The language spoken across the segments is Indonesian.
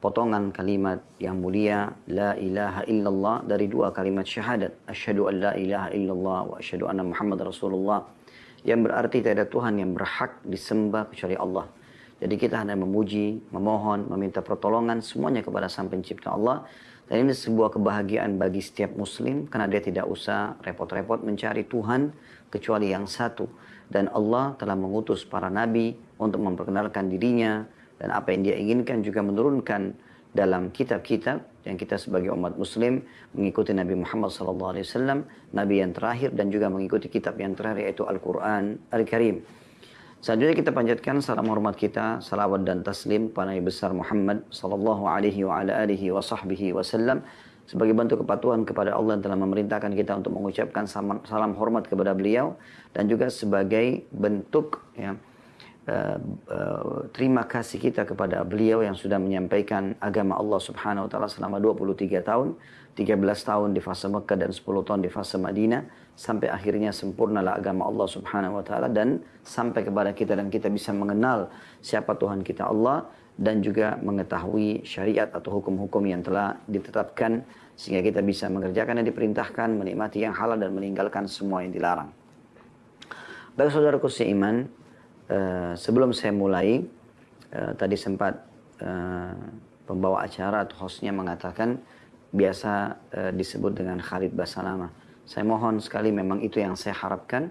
potongan kalimat yang mulia la ilaha illallah dari dua kalimat syahadat asyhadu an la ilaha illallah wa asyhadu anna muhammad rasulullah yang berarti tidak ada Tuhan yang berhak disembah kecuali Allah. Jadi kita hanya memuji, memohon, meminta pertolongan semuanya kepada Sang Pencipta Allah. Dan ini sebuah kebahagiaan bagi setiap muslim karena dia tidak usah repot-repot mencari Tuhan kecuali yang satu. Dan Allah telah mengutus para nabi untuk memperkenalkan dirinya dan apa yang dia inginkan juga menurunkan dalam kitab-kitab yang kita sebagai umat muslim mengikuti Nabi Muhammad SAW, Nabi yang terakhir dan juga mengikuti kitab yang terakhir yaitu Al-Quran Al-Karim. Selanjutnya kita panjatkan salam hormat kita, salawat dan taslim kepada Nabi besar Muhammad sallallahu sebagai bentuk kepatuhan kepada Allah yang telah memerintahkan kita untuk mengucapkan salam, salam hormat kepada beliau dan juga sebagai bentuk ya, uh, uh, terima kasih kita kepada beliau yang sudah menyampaikan agama Allah Subhanahu wa taala selama 23 tahun, 13 tahun di fase Mekah dan 10 tahun di fase Madinah sampai akhirnya sempurnalah agama Allah Subhanahu wa taala dan sampai kepada kita dan kita bisa mengenal siapa Tuhan kita Allah dan juga mengetahui syariat atau hukum-hukum yang telah ditetapkan sehingga kita bisa mengerjakan yang diperintahkan, menikmati yang halal dan meninggalkan semua yang dilarang. Baik saudaraku seiman, uh, sebelum saya mulai uh, tadi sempat uh, pembawa acara atau hostnya mengatakan biasa uh, disebut dengan Khalid Basalama saya mohon sekali memang itu yang saya harapkan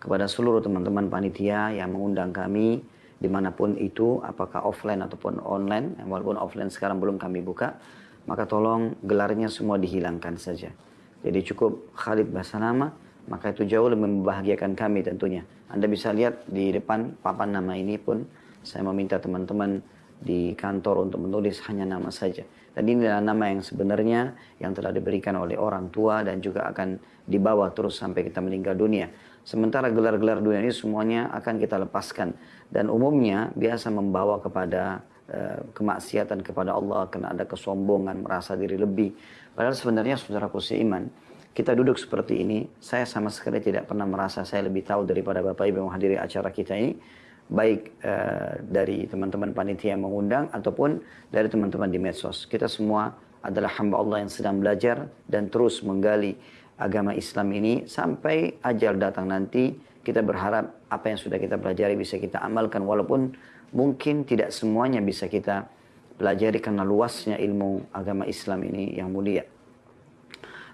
kepada seluruh teman-teman panitia yang mengundang kami di mana pun itu, apakah offline ataupun online, walaupun offline sekarang belum kami buka, maka tolong gelarnya semua dihilangkan saja. Jadi cukup Khalid nama, maka itu jauh lebih membahagiakan kami tentunya. Anda bisa lihat di depan papan nama ini pun, saya meminta teman-teman di kantor untuk menulis hanya nama saja. Dan ini adalah nama yang sebenarnya yang telah diberikan oleh orang tua dan juga akan dibawa terus sampai kita meninggal dunia. Sementara gelar-gelar dunia ini semuanya akan kita lepaskan. Dan umumnya biasa membawa kepada uh, kemaksiatan kepada Allah karena ada kesombongan, merasa diri lebih. Padahal sebenarnya saudaraku seiman, kita duduk seperti ini, saya sama sekali tidak pernah merasa saya lebih tahu daripada Bapak Ibu yang menghadiri acara kita ini baik uh, dari teman-teman panitia yang mengundang ataupun dari teman-teman di medsos. Kita semua adalah hamba Allah yang sedang belajar dan terus menggali agama Islam ini sampai ajal datang nanti kita berharap apa yang sudah kita pelajari bisa kita amalkan walaupun mungkin tidak semuanya bisa kita pelajari karena luasnya ilmu agama Islam ini yang mulia.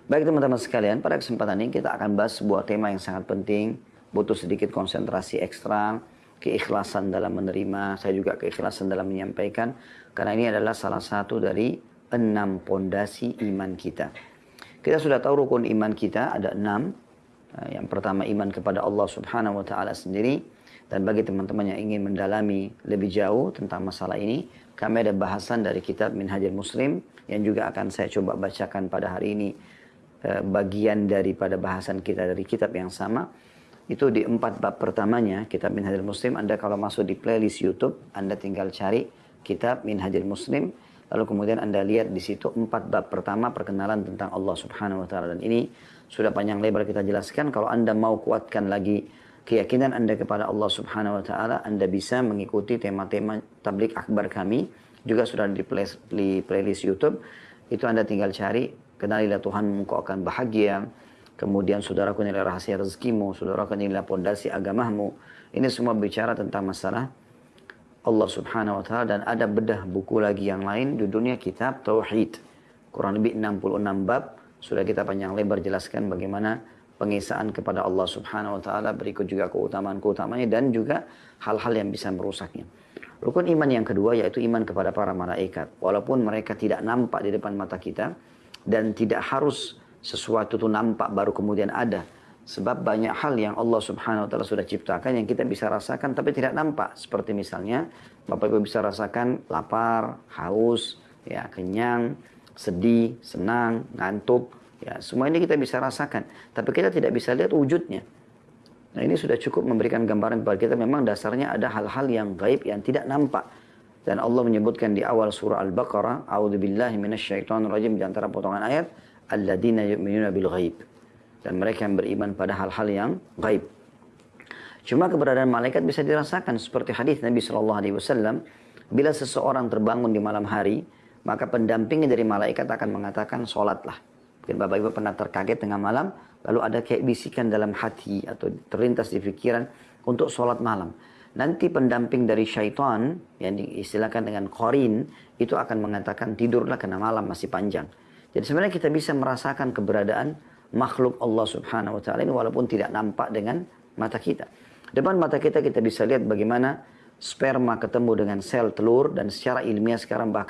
Baik teman-teman sekalian, pada kesempatan ini kita akan bahas sebuah tema yang sangat penting, butuh sedikit konsentrasi ekstra, keikhlasan dalam menerima, saya juga keikhlasan dalam menyampaikan, karena ini adalah salah satu dari enam pondasi iman kita. Kita sudah tahu rukun iman kita ada enam. Eh, yang pertama iman kepada Allah Subhanahu Wa Taala sendiri. Dan bagi teman-teman yang ingin mendalami lebih jauh tentang masalah ini, kami ada bahasan dari kitab Minhajul Muslim yang juga akan saya coba bacakan pada hari ini bagian daripada bahasan kita dari kitab yang sama itu di empat bab pertamanya kitab Minhajul Muslim. Anda kalau masuk di playlist YouTube Anda tinggal cari kitab Minhajul Muslim lalu kemudian Anda lihat di situ empat bab pertama perkenalan tentang Allah Subhanahu wa taala. Dan ini sudah panjang lebar kita jelaskan. Kalau Anda mau kuatkan lagi keyakinan Anda kepada Allah Subhanahu wa taala Anda bisa mengikuti tema-tema tablik akbar kami juga sudah di playlist YouTube. Itu Anda tinggal cari kenalilah Tuhan engkau akan bahagia Kemudian saudaraku nilai rahasia rezekimu, saudaraku nilai pondasi agamamu. Ini semua bicara tentang masalah Allah subhanahu wa ta'ala dan ada bedah buku lagi yang lain judulnya kitab Tauhid. Kurang lebih 66 bab. Sudah kita panjang lebar jelaskan bagaimana pengisaan kepada Allah subhanahu wa ta'ala. Berikut juga keutamaan-keutamanya dan juga hal-hal yang bisa merusaknya. Rukun iman yang kedua yaitu iman kepada para malaikat. Walaupun mereka tidak nampak di depan mata kita dan tidak harus sesuatu itu nampak baru kemudian ada. Sebab banyak hal yang Allah subhanahu wa ta'ala sudah ciptakan yang kita bisa rasakan tapi tidak nampak. Seperti misalnya Bapak Ibu bisa rasakan lapar, haus, ya kenyang, sedih, senang, ngantuk. Ya, semua ini kita bisa rasakan, tapi kita tidak bisa lihat wujudnya. Nah ini sudah cukup memberikan gambaran kepada kita memang dasarnya ada hal-hal yang gaib yang tidak nampak. Dan Allah menyebutkan di awal surah Al-Baqarah, A'udzubillahi minasyaitonirrajim di antara potongan ayat, alladzina yu'minuna bil ghaib. Dan mereka yang beriman pada hal-hal yang gaib. Cuma keberadaan malaikat bisa dirasakan seperti hadis Nabi Shallallahu Alaihi Wasallam. Bila seseorang terbangun di malam hari, maka pendampingnya dari malaikat akan mengatakan sholatlah. Mungkin Bapak Ibu pernah terkaget tengah malam, lalu ada kayak bisikan dalam hati atau terlintas di pikiran untuk sholat malam. Nanti pendamping dari syaitan yang diistilahkan dengan korin itu akan mengatakan tidurlah karena malam masih panjang. Jadi sebenarnya kita bisa merasakan keberadaan makhluk Allah Subhanahu wa taala ini walaupun tidak nampak dengan mata kita. Depan mata kita kita bisa lihat bagaimana sperma ketemu dengan sel telur dan secara ilmiah sekarang bahkan